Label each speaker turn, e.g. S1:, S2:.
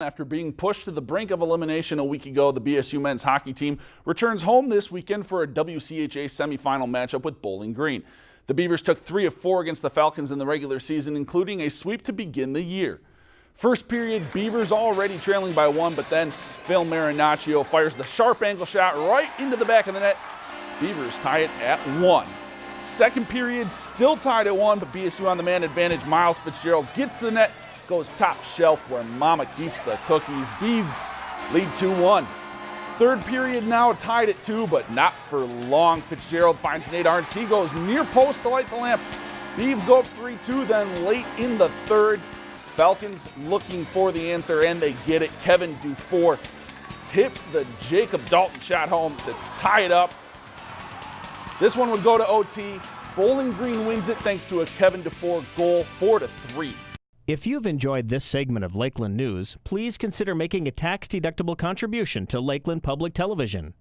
S1: After being pushed to the brink of elimination a week ago, the BSU men's hockey team returns home this weekend for a WCHA semifinal matchup with Bowling Green. The Beavers took three of four against the Falcons in the regular season, including a sweep to begin the year. First period, Beavers already trailing by one, but then Phil Marinaccio fires the sharp angle shot right into the back of the net. Beavers tie it at one. Second period, still tied at one, but BSU on the man advantage. Miles Fitzgerald gets the net goes top shelf where Mama keeps the cookies. Beavs lead 2-1. Third period now tied at two, but not for long. Fitzgerald finds Nate Arentz. He goes near post to light the lamp. Beavs go up 3-2, then late in the third, Falcons looking for the answer, and they get it. Kevin Dufour tips the Jacob Dalton shot home to tie it up. This one would go to OT. Bowling Green wins it thanks to a Kevin Dufour goal, 4 to 3.
S2: If you've enjoyed this segment of Lakeland News, please consider making a tax-deductible contribution to Lakeland Public Television.